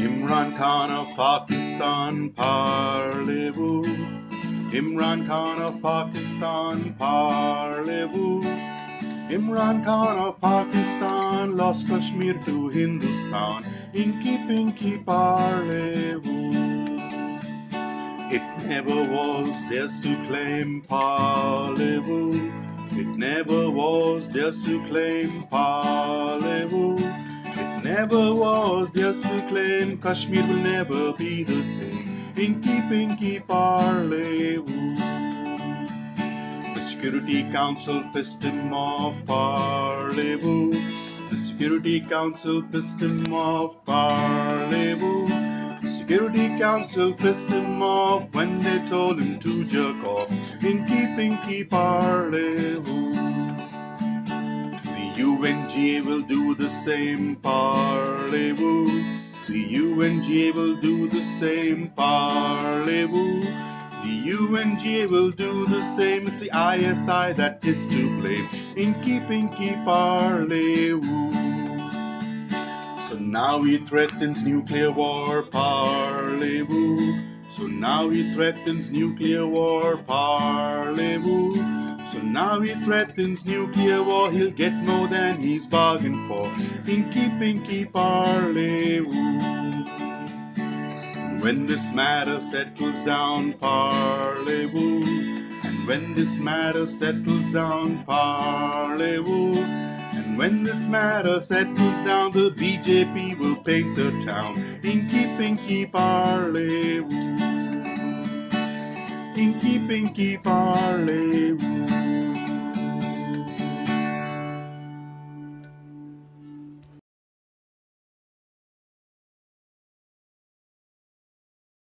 Imran Khan of Pakistan, parlez-vous? Imran Khan of Pakistan, parlez-vous? Imran Khan of Pakistan lost Kashmir to Hindustan. Inky Pinky parlez-vous? It never was theirs to claim parlez-vous? It never was theirs to claim parlez-vous? It never was theirs to claim Kashmir will never be the same. Inky Pinky parlez-vous? The Security Council pissed him off, parlez-vous? The Security Council pissed him off? The Security Council pissed him off when they told him to jerk off. Inky Pinky parlez-vous? UNGA will do the same, parlez-vous? The UNGA will do the same, parlez-vous? The UNGA will do the same. It's the ISI that is to blame. Inky Pinky parlez-vous? So now he threatens nuclear war, parlez-vous? So now he threatens nuclear war, parlez-vous? So now he threatens nuclear war, he'll get more than he's bargained for. Inky Pinky parlez-vous? When this matter settles down, parlez-vous? And when this matter settles down, parlez-vous? And when this matter settles down, the BJP will paint the town. Inky Pinky parlez-vous? Inky Pinky parlez-vous?